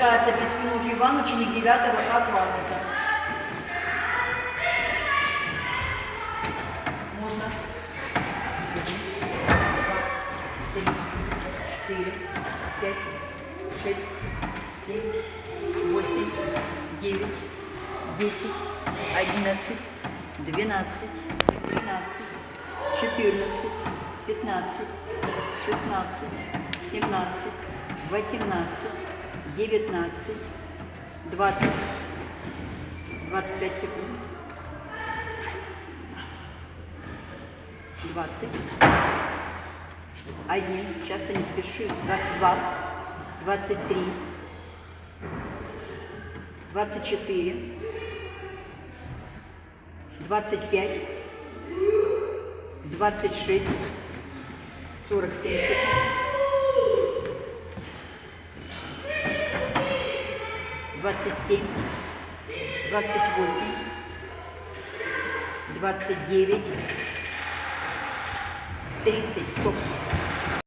Приглашается Пискунов Иван, ученик 9 А класса. Можно. Три, четыре, пять, шесть, семь, восемь, девять, десять, одиннадцать, двенадцать, тринадцать, четырнадцать, пятнадцать, шестнадцать, семнадцать, восемнадцать, девятнадцать, двадцать, двадцать пять секунд, двадцать, один, часто не спеши, двадцать два, двадцать три, двадцать четыре, двадцать пять, двадцать шесть, сорок семь секунд, двадцать семь, двадцать восемь, двадцать девять, тридцать, стоп.